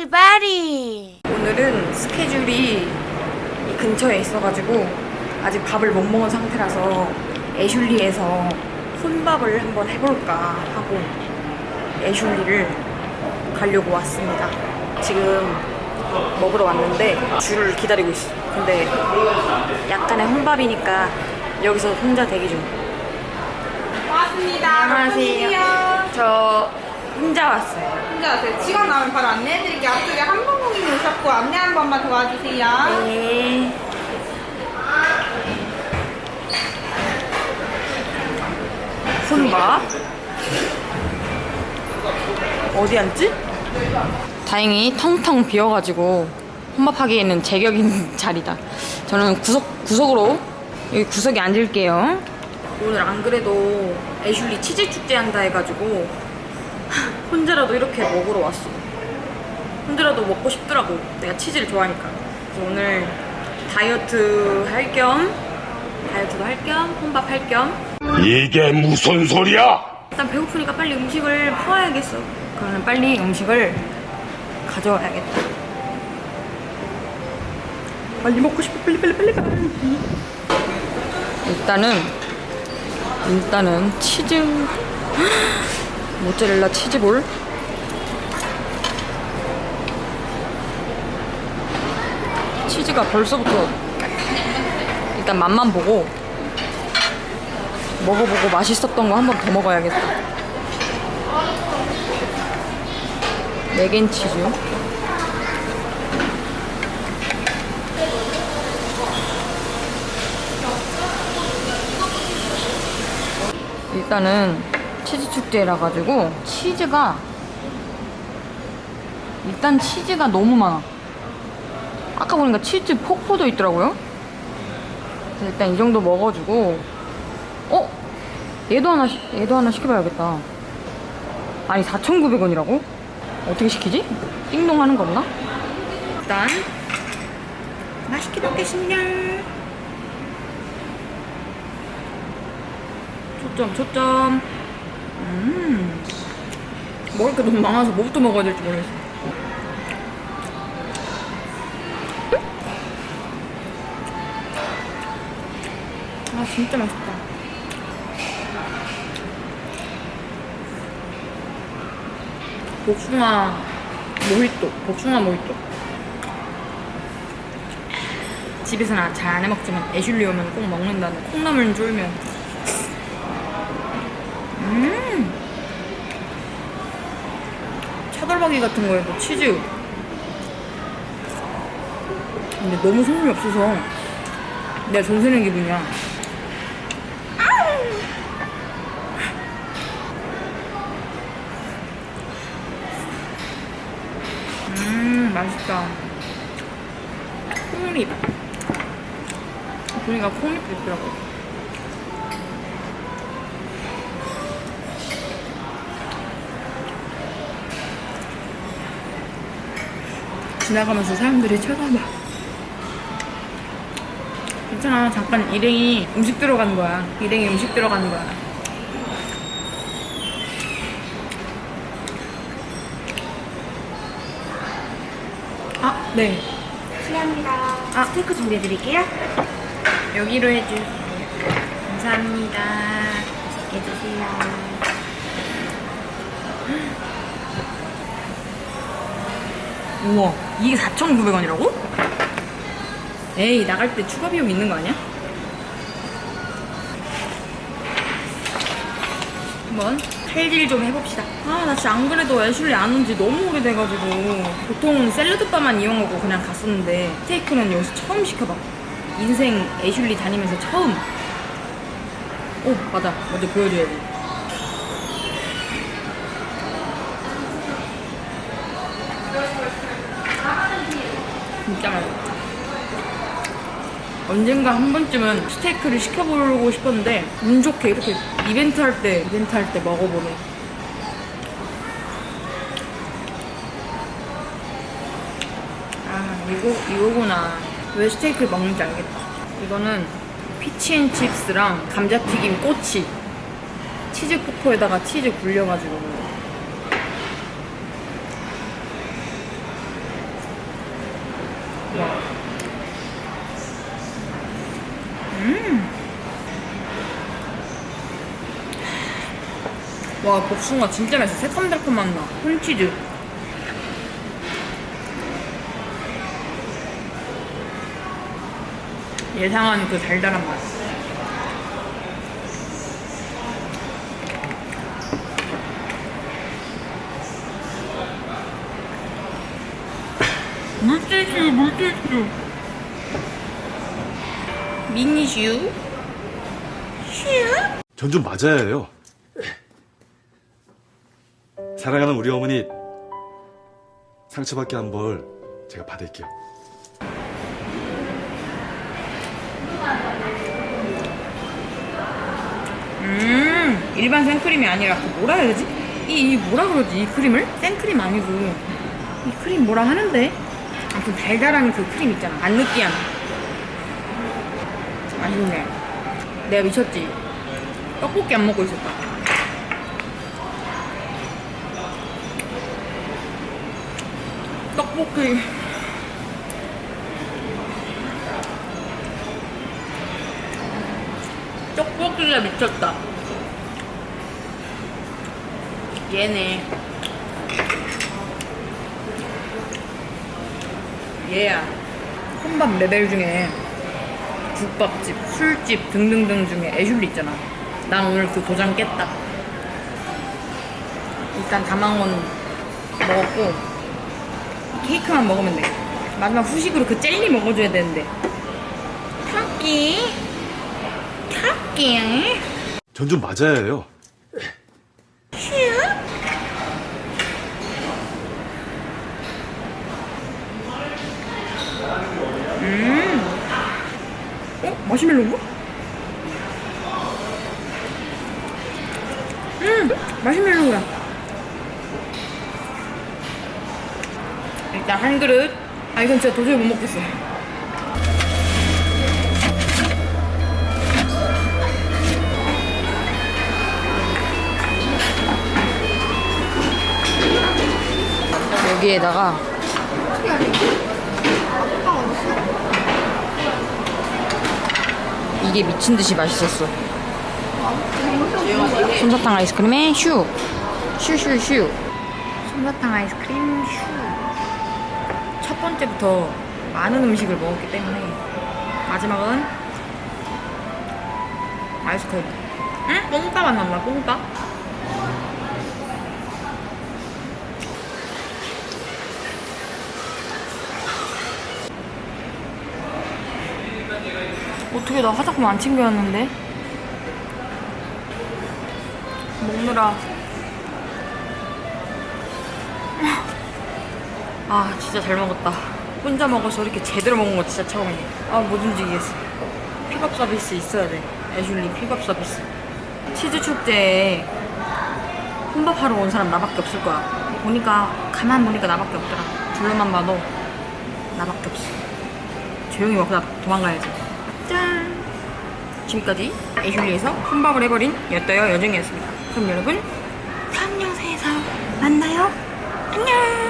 바리바리 오늘은 스케줄이 이 근처에 있어가지고 아직 밥을 못 먹은 상태라서 애슐리에서 혼밥을 한번 해볼까 하고 애슐리를 가려고 왔습니다. 지금 먹으러 왔는데 줄을 기다리고 있어. 근데 약간의 혼밥이니까 여기서 혼자 대기 중. 고맙습니다. 안녕하세요. 저 혼자 왔어요. 혼자 왔어요. 직원 나오면 바로 안내해드릴게요. 앞쪽에 한번공님 오셨고 안내 한 번만 도와주세요. 네. 혼밥? 어디 앉지? 다행히 텅텅 비어가지고 혼밥하기에는 제격 있는 자리다. 저는 구석, 구석으로 여기 구석에 앉을게요. 오늘 안 그래도 애슐리 치즈 축제 한다 해가지고 혼자라도 이렇게 먹으러 왔어. 혼자라도 먹고 싶더라고. 내가 치즈를 좋아하니까. 그래서 오늘 다이어트 할 겸, 다이어트도 할 겸, 혼밥 할 겸. 이게 무슨 소리야? 일단 배고프니까 빨리 음식을 퍼와야겠어. 그러면 빨리 음식을 가져와야겠다. 빨리 먹고 싶어. 빨리 빨리 빨리 빨리. 일단은 일단은 치즈 모짜렐라 치즈볼 치즈가 벌써부터 일단 맛만 보고 먹어보고 맛있었던 거 한 번 더 먹어야겠다. 맥앤치즈. 일단은 치즈 축제라 가지고 치즈가 일단 치즈가 너무 많아. 아까 보니까 치즈 폭포도 있더라고요. 일단 이 정도 먹어주고 어? 얘도 하나, 시- 얘도 하나 시켜봐야겠다. 아니, 4,900원이라고? 어떻게 시키지? 띵동 하는 거 없나? 일단, 맛있게 먹겠습니다. 초점, 초점. 음. 먹을 게 너무 많아서 뭐부터 먹어야 될지 모르겠어. 아, 진짜 맛있다. 복숭아 모히또 복숭아 모히또 집에서는 잘 안 해먹지만 애슐리 오면 꼭 먹는다는 콩나물 쫄면 음 차돌박이 같은 거에도 치즈. 근데 너무 소금이 없어서 내가 전세는 기분이야. 음 맛있다. 콩립 보니까 콩립도 있더라고 지나가면서 사람들이 쳐다봐 괜찮아 잠깐 일행이 음식 들어가는 거야 일행이 음식 들어가는 거야 아, 네. 실례합니다 아. 스테이크 준비해드릴게요 여기로 해주. 감사합니다. 맛있게 드세요 우와, 이게 4,900원이라고? 에이, 나갈 때 추가 비용 있는 거 아니야? 한번 칼질 좀 해봅시다. 아, 나 진짜 안 그래도 애슐리 안 온 지 너무 오래돼가지고 보통 샐러드바만 이용하고 그냥 갔었는데 스테이크는 여기서 처음 시켜봐. 인생 애슐리 다니면서 처음. 오, 맞아. 먼저 보여줘야지. 진짜 맛있어. 언젠가 한 번쯤은 스테이크를 시켜보고 싶었는데 운 좋게 이렇게 이벤트 할 때 이벤트 할 때 먹어보네. 아 이거 이거구나. 왜 스테이크를 먹는지 알겠다. 이거는 피치앤칩스랑 감자튀김 꼬치 치즈 포코에다가 치즈 굴려가지고 와 복숭아 진짜 맛있어. 새콤달콤한 맛 콘치즈. 예상한 그 달달한 맛. 물티슈 물티슈. 미니슈 슈. 전좀 맞아야 해요. 사랑하는 우리 어머니 상처받게 한 벌 제가 받을게요. 음 일반 생크림이 아니라 그 뭐라 해야 되지? 이, 이 뭐라 그러지 이 크림을? 생크림 아니고 이 크림 뭐라 하는데? 아무튼 달달한 그 크림 있잖아 안 느끼한 맛있네 내가 미쳤지? 떡볶이 안 먹고 있었다 떡볶이 떡볶이가 미쳤다. 얘네. 얘야. 혼밥 레벨 중에 국밥집, 술집 등등등 중에 애슐리 있잖아. 난 오늘 그 도장 깼다. 일단 다망원 먹었고 케이크만 먹으면 돼. 마지막 후식으로 그 젤리 먹어줘야 되는데. 토끼. 토끼. 전 좀 맞아야 해요. 어? 마시멜로인가? 음! 마시멜로야. 일단 한 그릇. 아, 이건 진짜 도저히 못 먹겠어. 여기에다가 이게 미친 듯이 맛있었어. 솜사탕 아이스크림에 슈. 슈슈슈. 솜사탕 아이스크림 슈. 첫 번째부터 많은 음식을 먹었기 때문에 마지막은 아이스크림. 응? 뽕까 맛 난다, 뽕까? 어떻게 나 화장품 안 챙겨왔는데? 먹느라 아 진짜 잘 먹었다. 혼자 먹어서 이렇게 제대로 먹은 거 진짜 처음이네. 아 못 움직이겠어. 픽업 서비스 있어야 돼. 애슐리 픽업 서비스. 치즈 축제에 혼밥하러 온 사람 나밖에 없을 거야. 보니까 가만 보니까 나밖에 없더라. 둘러만 봐도 나밖에 없어. 조용히 먹다 도망가야지. 짠! 지금까지 애슐리에서 혼밥을 해버린 여떠여 여정이었습니다. 그럼 여러분 다음 영상에서 만나요. 안녕!